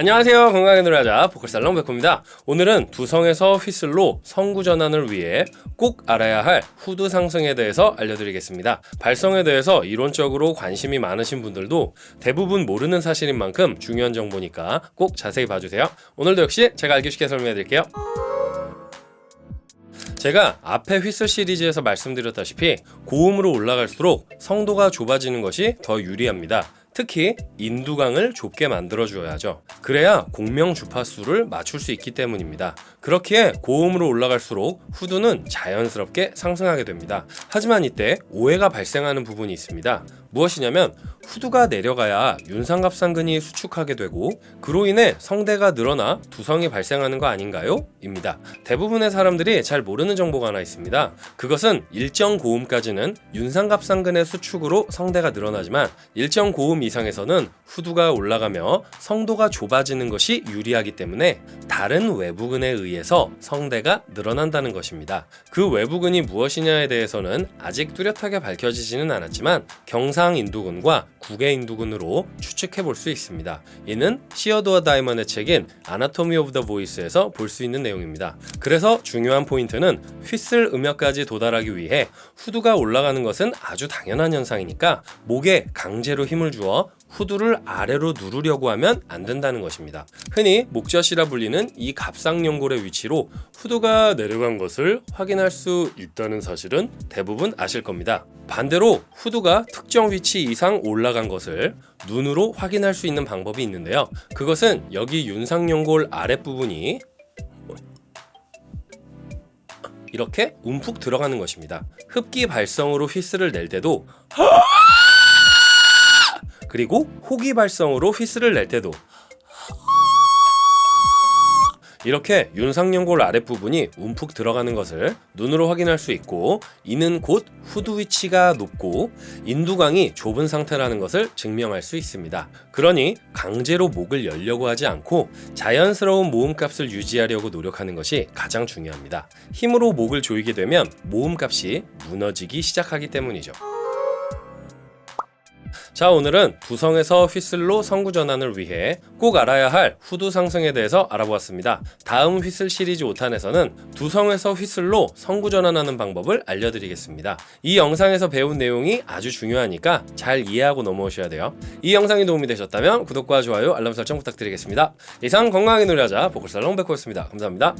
안녕하세요. 건강하게 노래하자 보컬살롱 백호입니다. 오늘은 두성에서 휘슬로 성구 전환을 위해 꼭 알아야 할 후드 상승에 대해서 알려드리겠습니다. 발성에 대해서 이론적으로 관심이 많으신 분들도 대부분 모르는 사실인 만큼 중요한 정보니까 꼭 자세히 봐주세요. 오늘도 역시 제가 알기 쉽게 설명해 드릴게요. 제가 앞에 휘슬 시리즈에서 말씀드렸다시피 고음으로 올라갈수록 성도가 좁아지는 것이 더 유리합니다 특히 인두강을 좁게 만들어 주어야죠. 그래야 공명 주파수를 맞출 수 있기 때문입니다. 그렇기에 고음으로 올라갈수록 후두는 자연스럽게 상승하게 됩니다. 하지만 이때 오해가 발생하는 부분이 있습니다 무엇이냐면 후두가 내려가야 윤상갑상근이 수축하게 되고 그로 인해 성대가 늘어나 두성이 발생하는 거 아닌가요? 입니다. 대부분의 사람들이 잘 모르는 정보가 하나 있습니다. 그것은 일정 고음까지는 윤상갑상근의 수축으로 성대가 늘어나지만 일정 고음 이상에서는 후두가 올라가며 성도가 좁아지는 것이 유리하기 때문에 다른 외부근에 의해서 성대가 늘어난다는 것입니다. 그 외부근이 무엇이냐에 대해서는 아직 뚜렷하게 밝혀지지는 않았지만 경상 인두근과 구개인두근으로 추측해 볼 수 있습니다. 이는 시어도어 다이먼의 책인 Anatomy of the Voice에서 볼 수 있는 내용입니다. 그래서 중요한 포인트는 휘슬 음역까지 도달하기 위해 후두가 올라가는 것은 아주 당연한 현상이니까 목에 강제로 힘을 주어 후두를 아래로 누르려고 하면 안 된다는 것입니다. 흔히 목젖이라 불리는 이 갑상연골의 위치로 후두가 내려간 것을 확인할 수 있다는 사실은 대부분 아실 겁니다. 반대로 후두가 특정 위치 이상 올라간 것을 눈으로 확인할 수 있는 방법이 있는데요. 그것은 여기 윤상연골 아랫부분이 이렇게 움푹 들어가는 것입니다. 흡기 발성으로 휘스를 낼 때도 그리고 호기 발성으로 휘스를 낼 때도 이렇게 윤상연골 아랫부분이 움푹 들어가는 것을 눈으로 확인할 수 있고 이는 곧 후두 위치가 높고 인두강이 좁은 상태라는 것을 증명할 수 있습니다. 그러니 강제로 목을 열려고 하지 않고 자연스러운 모음값을 유지하려고 노력하는 것이 가장 중요합니다. 힘으로 목을 조이게 되면 모음값이 무너지기 시작하기 때문이죠. 자 오늘은 두성에서 휘슬로 성구 전환을 위해 꼭 알아야 할 후두 상승에 대해서 알아보았습니다. 다음 휘슬 시리즈 5탄에서는 두성에서 휘슬로 성구 전환하는 방법을 알려드리겠습니다. 이 영상에서 배운 내용이 아주 중요하니까 잘 이해하고 넘어오셔야 돼요. 이 영상이 도움이 되셨다면 구독과 좋아요 알람 설정 부탁드리겠습니다. 이상 건강하게 놀려자 보컬살롱 백호였습니다. 감사합니다.